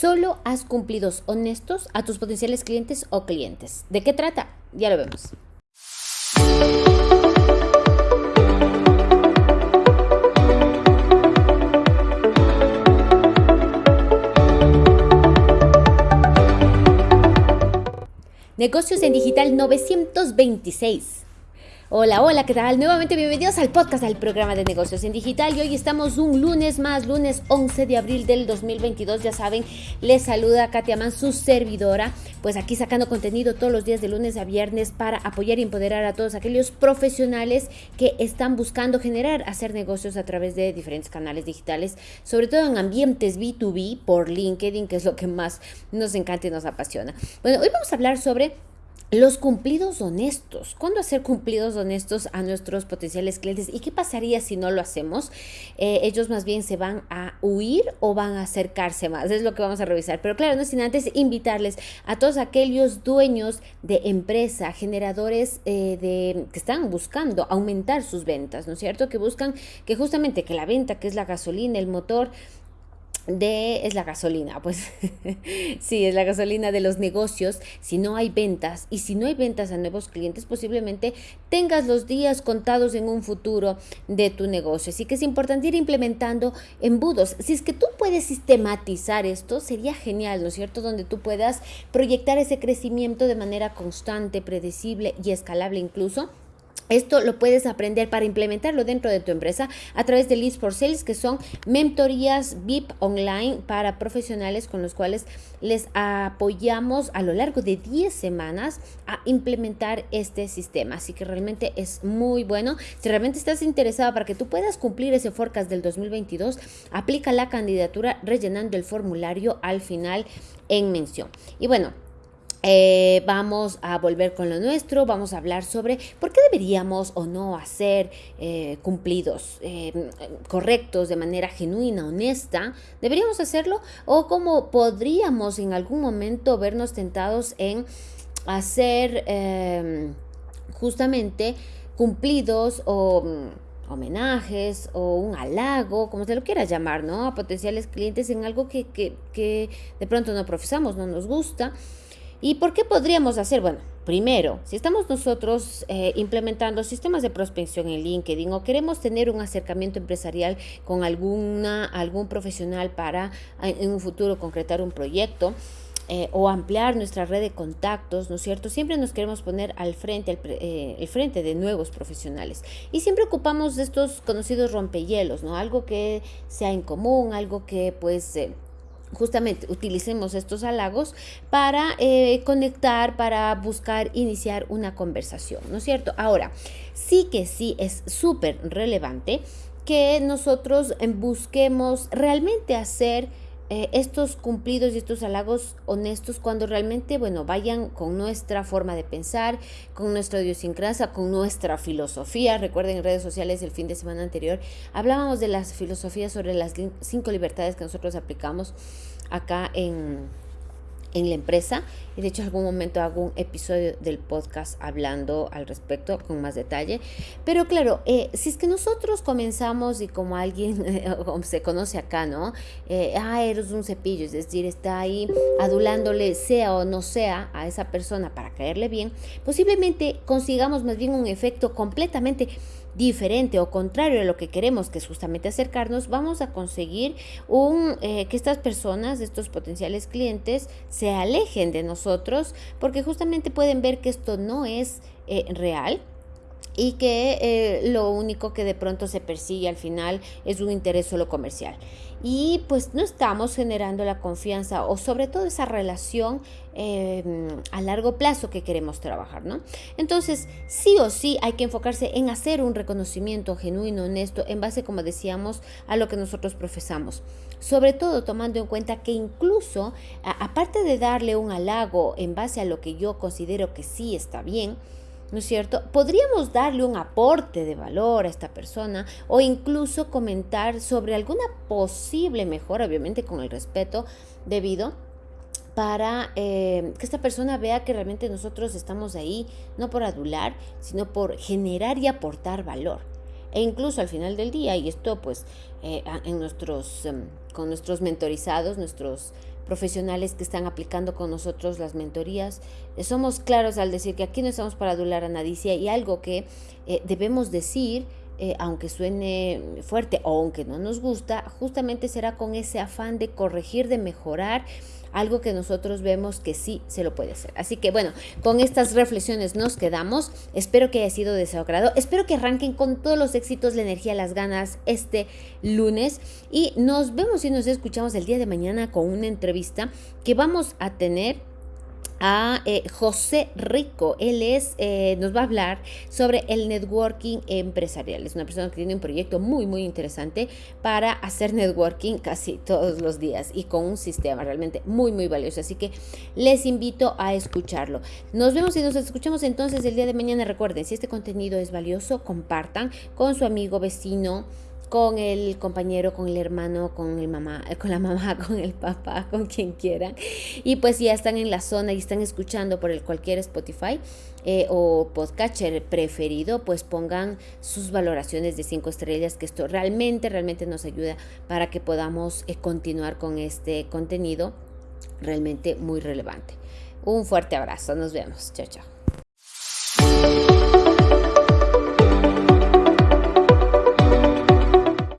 Solo haz cumplidos honestos a tus potenciales clientes o clientes. ¿De qué trata? Ya lo vemos. Negocios en Digital 926. Hola, hola, ¿qué tal? Nuevamente bienvenidos al podcast del programa de negocios en digital y hoy estamos un lunes más, lunes 11 de abril del 2022, ya saben, les saluda Katia Man, su servidora, pues aquí sacando contenido todos los días de lunes a viernes para apoyar y empoderar a todos aquellos profesionales que están buscando generar, hacer negocios a través de diferentes canales digitales, sobre todo en ambientes B2B por LinkedIn, que es lo que más nos encanta y nos apasiona. Bueno, hoy vamos a hablar sobre los cumplidos honestos. ¿Cuándo hacer cumplidos honestos a nuestros potenciales clientes? ¿Y qué pasaría si no lo hacemos? Eh, ellos más bien se van a huir o van a acercarse más. Es lo que vamos a revisar. Pero claro, no sin antes invitarles a todos aquellos dueños de empresa, generadores eh, de, que están buscando aumentar sus ventas, ¿no es cierto? Que buscan que justamente que la venta, que es la gasolina, el motor, de es la gasolina, pues sí, es la gasolina de los negocios. Si no hay ventas y si no hay ventas a nuevos clientes, posiblemente tengas los días contados en un futuro de tu negocio. Así que es importante ir implementando embudos. Si es que tú puedes sistematizar esto, sería genial, ¿no es cierto? Donde tú puedas proyectar ese crecimiento de manera constante, predecible y escalable incluso esto lo puedes aprender para implementarlo dentro de tu empresa a través de Leads for Sales, que son mentorías VIP online para profesionales con los cuales les apoyamos a lo largo de 10 semanas a implementar este sistema. Así que realmente es muy bueno. Si realmente estás interesado para que tú puedas cumplir ese forecast del 2022, aplica la candidatura rellenando el formulario al final en mención. Y bueno, eh, vamos a volver con lo nuestro, vamos a hablar sobre por qué deberíamos o no hacer eh, cumplidos eh, correctos de manera genuina, honesta. ¿Deberíamos hacerlo? ¿O cómo podríamos en algún momento vernos tentados en hacer em, justamente cumplidos o mm, homenajes o un halago, como se lo quiera llamar, ¿no? A potenciales clientes en algo que, que, que de pronto no profesamos, no nos gusta. ¿Y por qué podríamos hacer? Bueno, primero, si estamos nosotros eh, implementando sistemas de prospección en LinkedIn o queremos tener un acercamiento empresarial con alguna, algún profesional para en un futuro concretar un proyecto, eh, o ampliar nuestra red de contactos, ¿no es cierto? Siempre nos queremos poner al frente, eh, el frente de nuevos profesionales. Y siempre ocupamos estos conocidos rompehielos, ¿no? Algo que sea en común, algo que pues justamente utilicemos estos halagos para eh, conectar, para buscar iniciar una conversación, ¿no es cierto? Ahora, sí que sí es súper relevante que nosotros busquemos realmente hacer eh, estos cumplidos y estos halagos honestos cuando realmente, bueno, vayan con nuestra forma de pensar, con nuestra idiosincrasia, con nuestra filosofía. Recuerden en redes sociales el fin de semana anterior hablábamos de las filosofías sobre las cinco libertades que nosotros aplicamos acá en en la empresa. Y de hecho en algún momento hago un episodio del podcast hablando al respecto con más detalle. Pero claro eh, si es que nosotros comenzamos y como alguien se conoce acá no eh, ah eres un cepillo es decir está ahí adulándole sea o no sea a esa persona para caerle bien posiblemente consigamos más bien un efecto completamente diferente o contrario a lo que queremos, que es justamente acercarnos, vamos a conseguir un, eh, que estas personas, estos potenciales clientes, se alejen de nosotros porque justamente pueden ver que esto no es eh, real y que eh, lo único que de pronto se persigue al final es un interés solo comercial. Y pues no estamos generando la confianza o sobre todo esa relación em, a largo plazo que queremos trabajar, ¿no? Entonces, sí o sí hay que enfocarse en hacer un reconocimiento genuino, honesto, en base, como decíamos, a lo que nosotros profesamos. Sobre todo tomando en cuenta que incluso, aparte de darle un halago en base a lo que yo considero que sí está bien, ¿no es cierto? Podríamos darle un aporte de valor a esta persona o incluso comentar sobre alguna posible mejora, obviamente con el respeto debido para eh, que esta persona vea que realmente nosotros estamos ahí no por adular, sino por generar y aportar valor. E incluso al final del día, y esto pues eh, en nuestros, em, con nuestros mentorizados, nuestros profesionales que están aplicando con nosotros las mentorías. Eh, somos claros al decir que aquí no estamos para adular a nadie y algo que eh, debemos decir eh, aunque suene fuerte o aunque no nos gusta, justamente será con ese afán de corregir, de mejorar algo que nosotros vemos que sí se lo puede hacer. Así que bueno, con estas reflexiones nos quedamos. Espero que haya sido de su agrado. Espero que arranquen con todos los éxitos, la energía, las ganas este lunes. Y nos vemos y nos escuchamos el día de mañana con una entrevista que vamos a tener a eh, José Rico. Él es, eh, nos va a hablar sobre el networking empresarial. Es una persona que tiene un proyecto muy, muy interesante para hacer networking casi todos los días y con un sistema realmente muy, muy valioso. Así que les invito a escucharlo. Nos vemos y nos escuchamos entonces el día de mañana. Recuerden, si este contenido es valioso, compartan con su amigo, vecino con el compañero, con el hermano, con el mamá, con la mamá, con el papá, con quien quieran. Y pues ya están en la zona y están escuchando por el cualquier Spotify eh, o podcatcher preferido, pues pongan sus valoraciones de cinco estrellas, que esto realmente, realmente nos ayuda para que podamos eh, continuar con este contenido realmente muy relevante. Un fuerte abrazo, nos vemos. Chao, chao.